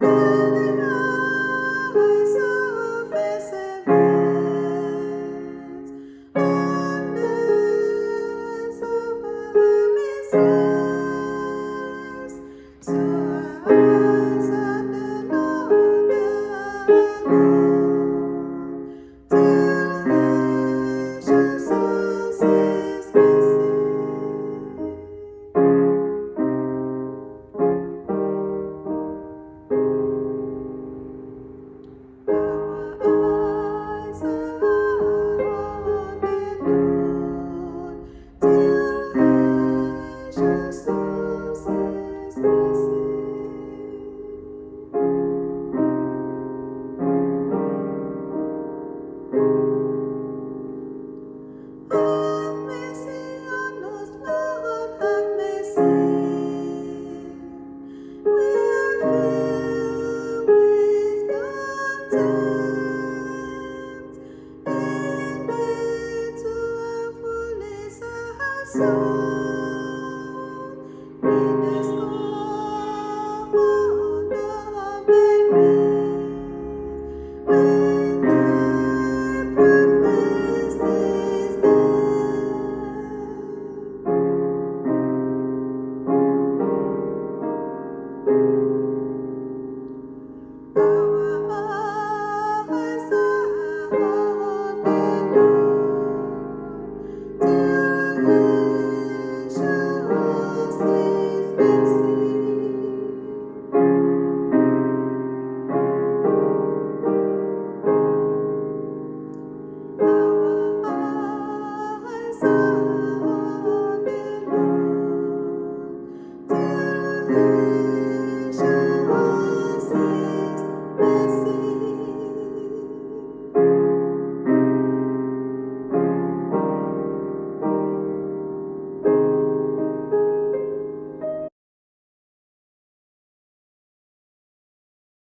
you So.